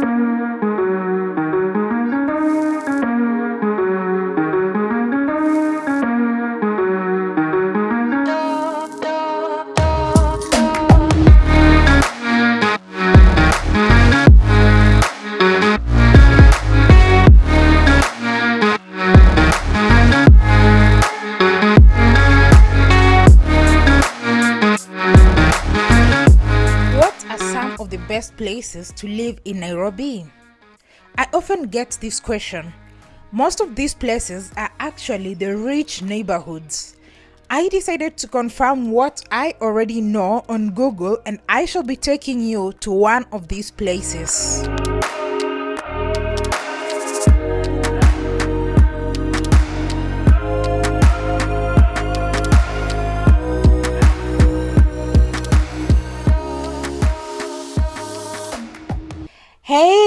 Música places to live in Nairobi? I often get this question. Most of these places are actually the rich neighborhoods. I decided to confirm what I already know on Google and I shall be taking you to one of these places.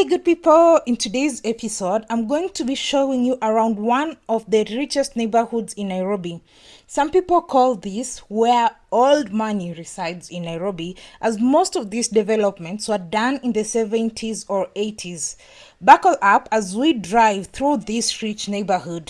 Hey good people, in today's episode, I'm going to be showing you around one of the richest neighborhoods in Nairobi. Some people call this where old money resides in Nairobi as most of these developments were done in the 70s or 80s. Buckle up as we drive through this rich neighborhood.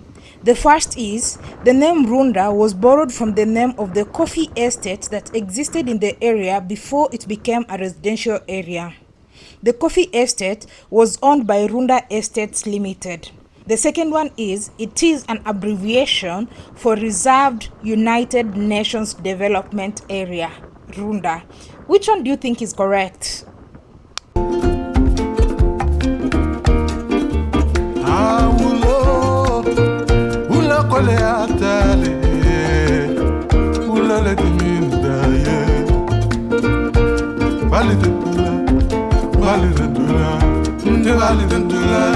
The first is the name Runda was borrowed from the name of the coffee estate that existed in the area before it became a residential area. The coffee estate was owned by Runda Estates Limited. The second one is it is an abbreviation for Reserved United Nations Development Area, Runda. Which one do you think is correct? ولي عتالي ولا لد مين داير بالي دندولا بالي دندولا بالي دندولا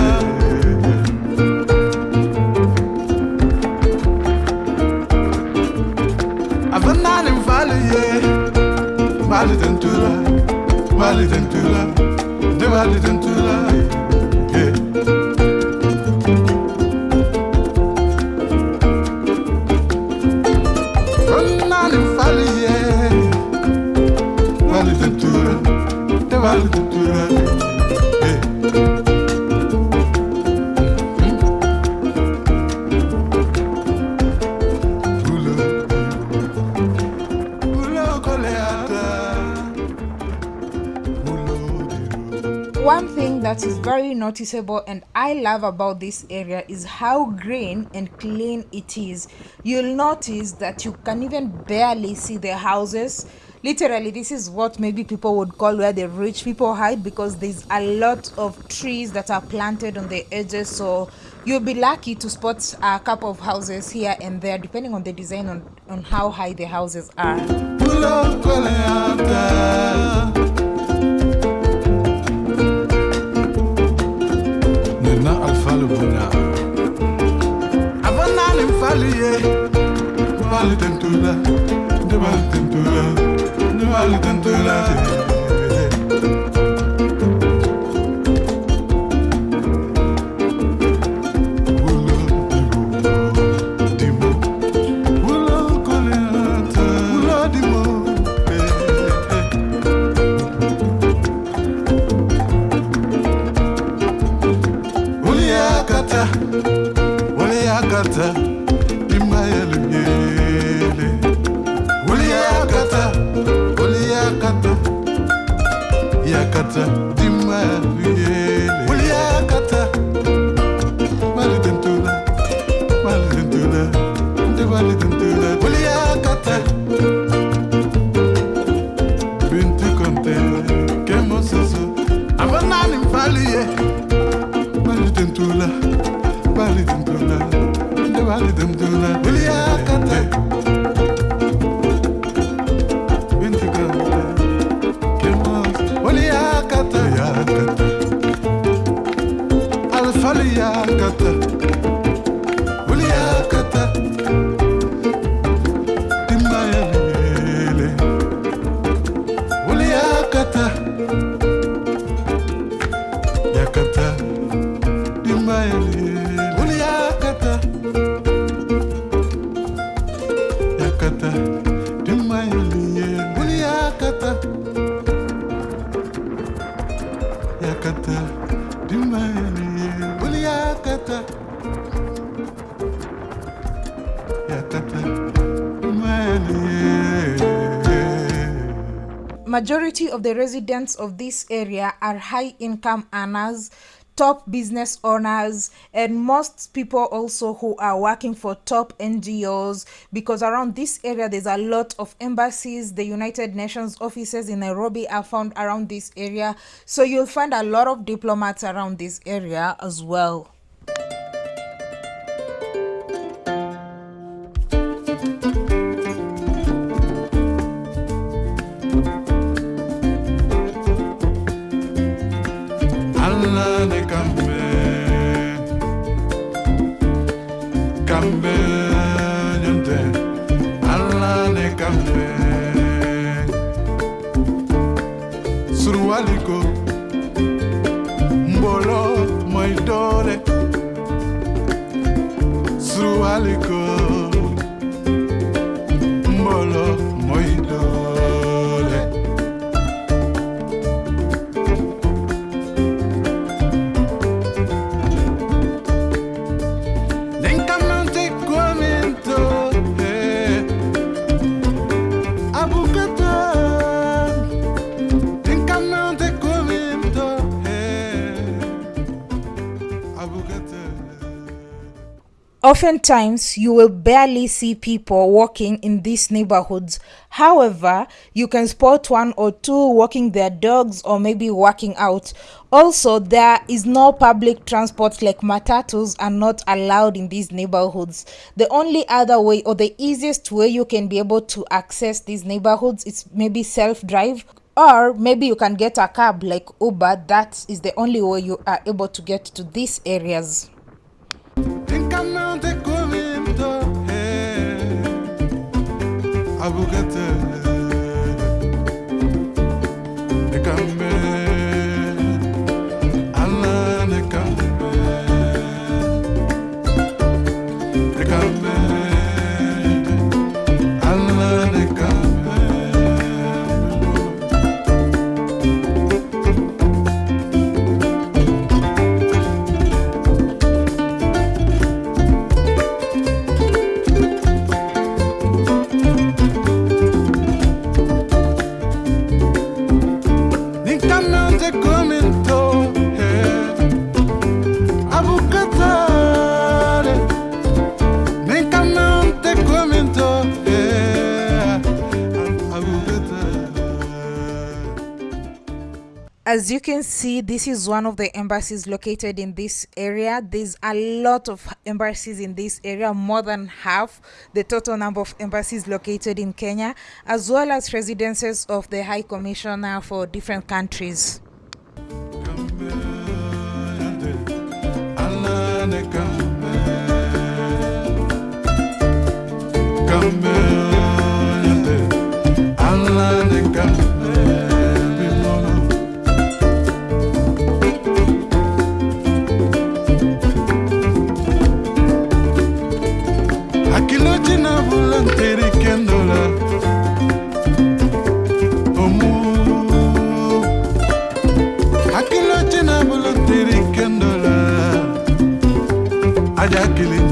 أظن أنا مفالي بالي دندولا بالي دندولا بالي دندولا that is very noticeable and I love about this area is how green and clean it is. You'll notice that you can even barely see the houses. Literally, this is what maybe people would call where the rich people hide because there's a lot of trees that are planted on the edges. So you'll be lucky to spot a couple of houses here and there, depending on the design on, on how high the houses are. Ulo koleata. Nena alfalu buna. Avana ni mfali ye. Mali tentula. De mali tentula. De mali tentula. Uliakata, imayele ngele. Uliakata, uliakata, yakata, majority of the residents of this area are high income earners top business owners and most people also who are working for top ngos because around this area there's a lot of embassies. The united nations offices in nairobi are found around this area. So you'll find a lot of diplomats around this area as well grande caffè caffè niente alla ne caffè surualiko mbolo moidore surualiko Oftentimes, you will barely see people walking in these neighborhoods. However, you can spot one or two walking their dogs or maybe working out. Also, there is no public transport like matatus are not allowed in these neighborhoods. The only other way or the easiest way you can be able to access these neighborhoods is maybe self-drive or maybe you can get a cab like Uber. That is the only way you are able to get to these areas. Abukata Nekambe Allah see, this is one of the embassies located in this area. There's a lot of embassies in this area, more than half the total number of embassies located in Kenya, as well as residences of the High Commissioner for different countries. Kambe aja kilinye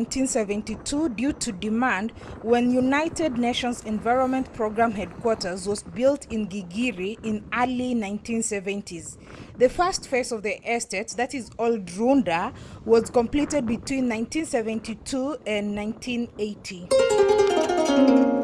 1972 due to demand when United Nations Environment Program headquarters was built in Gigiri in early 1970s. The first phase of the estate, that is Old Runda, was completed between 1972 and 1980.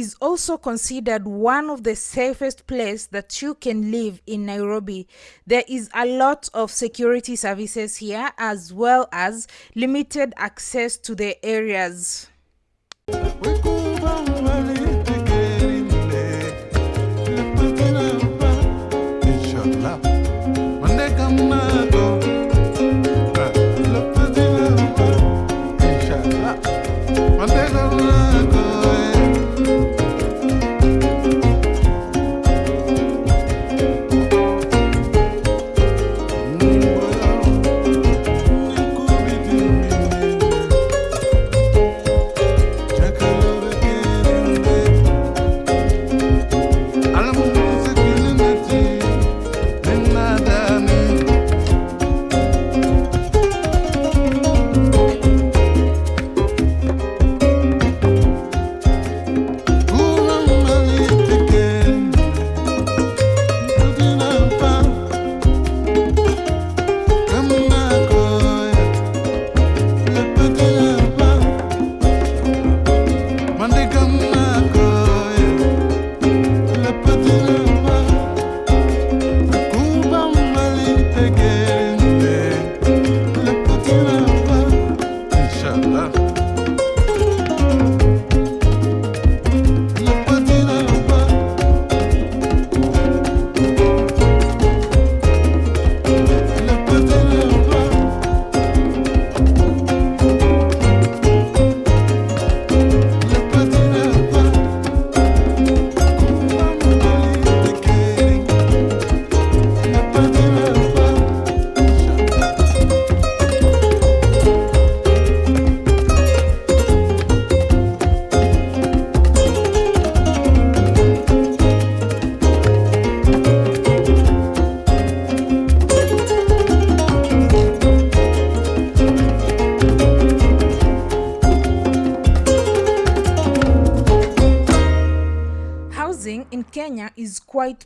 Is also considered one of the safest places that you can live in Nairobi. There is a lot of security services here as well as limited access to the areas.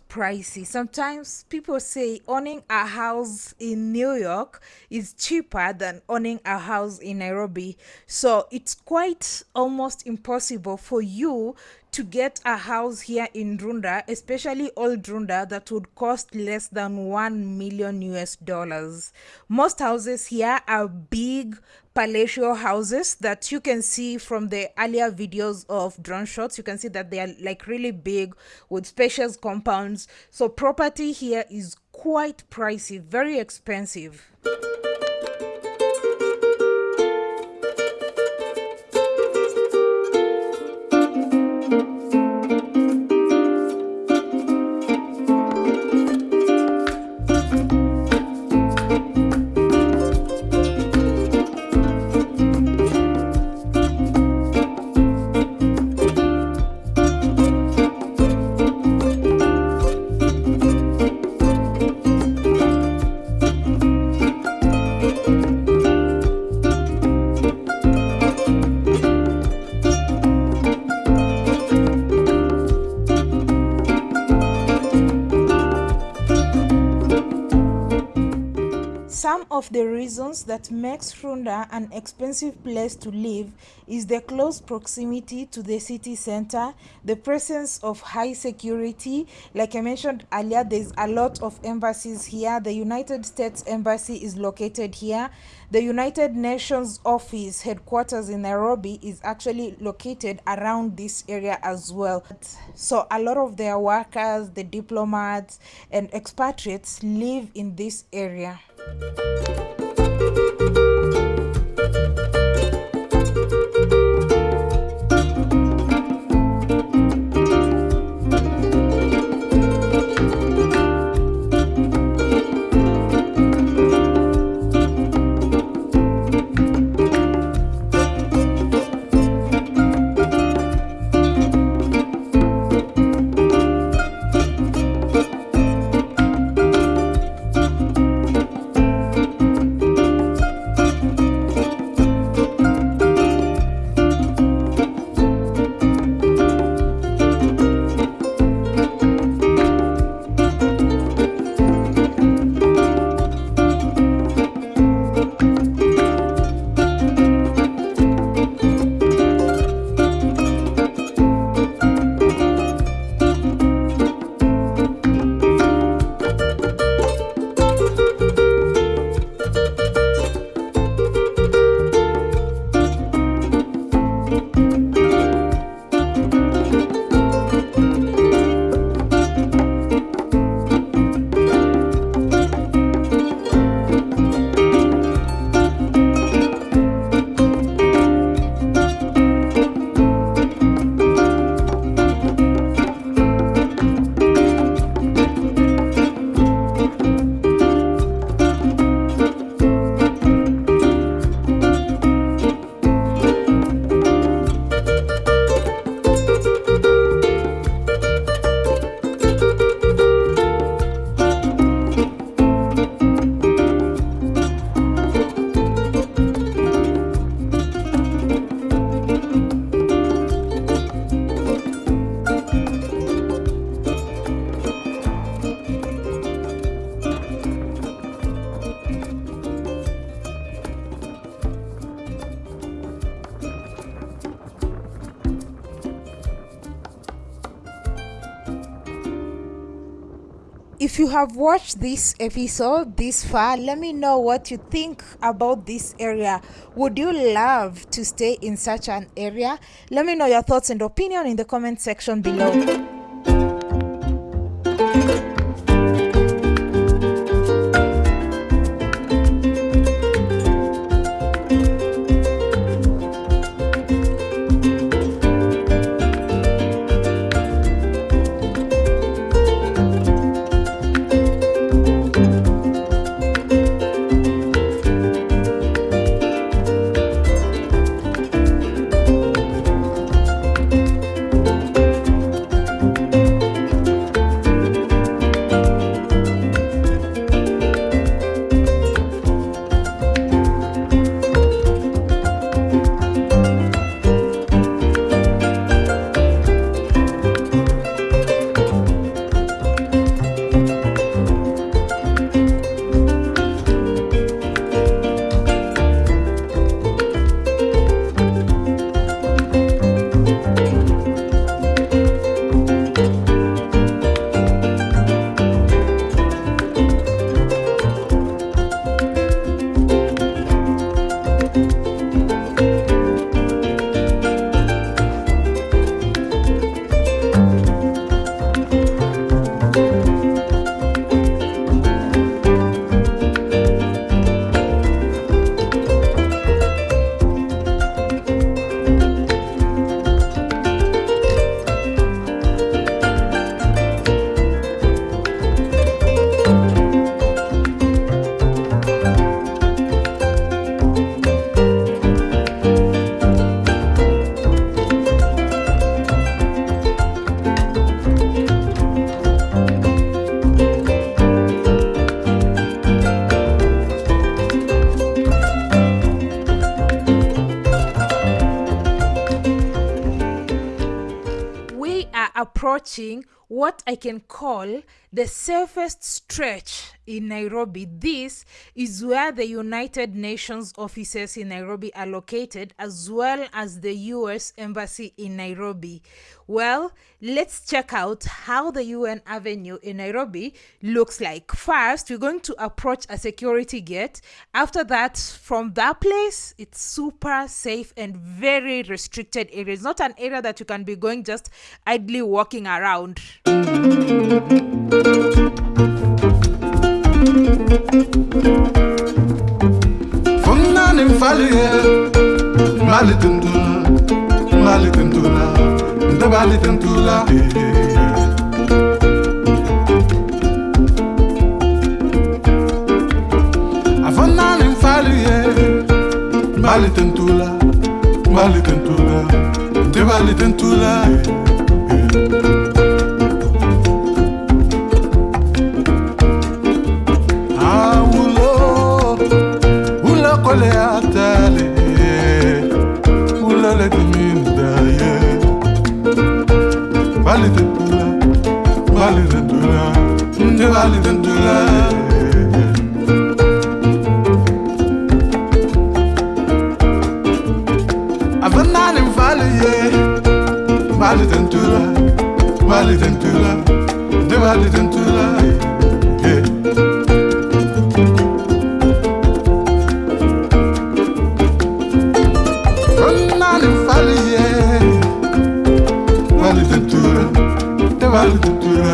Pricey. Sometimes people say owning a house in New York is cheaper than owning a house in Nairobi. So it's quite almost impossible for you to get a house here in Runda, especially old Runda, that would cost less than 1 million US dollars. Most houses here are big palatial houses that you can see from the earlier videos of drone shots. You can see that they are like really big with spacious compounds. So property here is quite pricey, very expensive. Of the reasons that makes Runda an expensive place to live is the close proximity to the city center, the presence of high security. Like I mentioned earlier, there's a lot of embassies here. The United States Embassy is located here. The United Nations office headquarters in Nairobi is actually located around this area as well. So a lot of their workers, the diplomats and expatriates live in this area. Música have watched this episode this far, let me know what you think about this area. Would you love to stay in such an area? Let me know your thoughts and opinion in the comment section below. Approaching what I can call the safest stretch in Nairobi. This is where the United Nations offices in Nairobi are located, as well as the US Embassy in Nairobi. Well, let's check out how the UN Avenue in Nairobi looks like. First, we're going to approach a security gate. After that, from that place, it's super safe and very restricted area. It's not an area that you can be going just idly walking around. Funnanim faluye Malitundula Malitundula Ndabalitundula Funnanim faluye Malitundula Malitundula Ndabalitundula Malitundula olea tale Ulele de mindaie Vale de pula, vale de dula De vale de dula Avanale vale ye Vale de dula, vale de dula De vale de dula Te Vale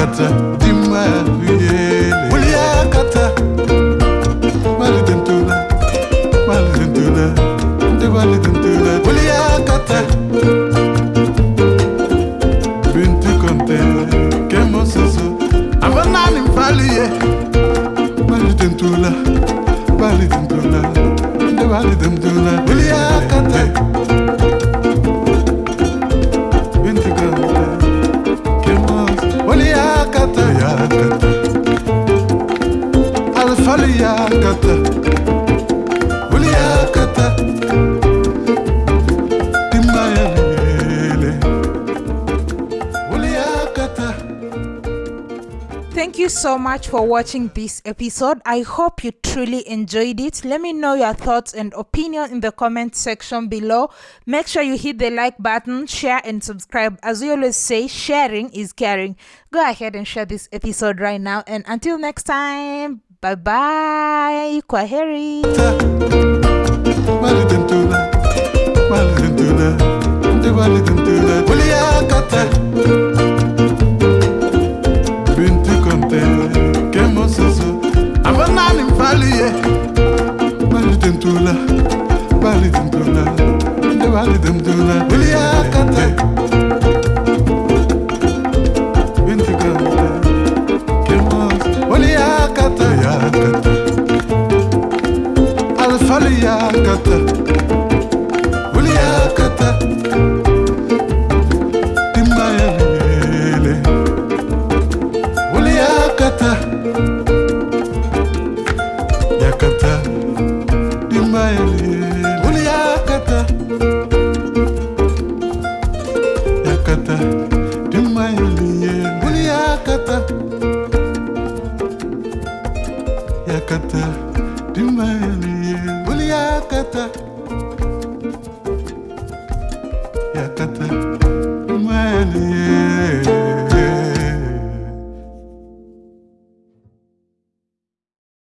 kata dimma Thank you so much for watching this episode. I hope you truly enjoyed it. Let me know your thoughts and opinion in the comment section below. Make sure you hit the like button, share, and subscribe. As we always say, sharing is caring. Go ahead and share this episode right now. And until next time, bye bye. Kwaheri. baliye bali dem tula bali dem tula bali dem tula uliya kata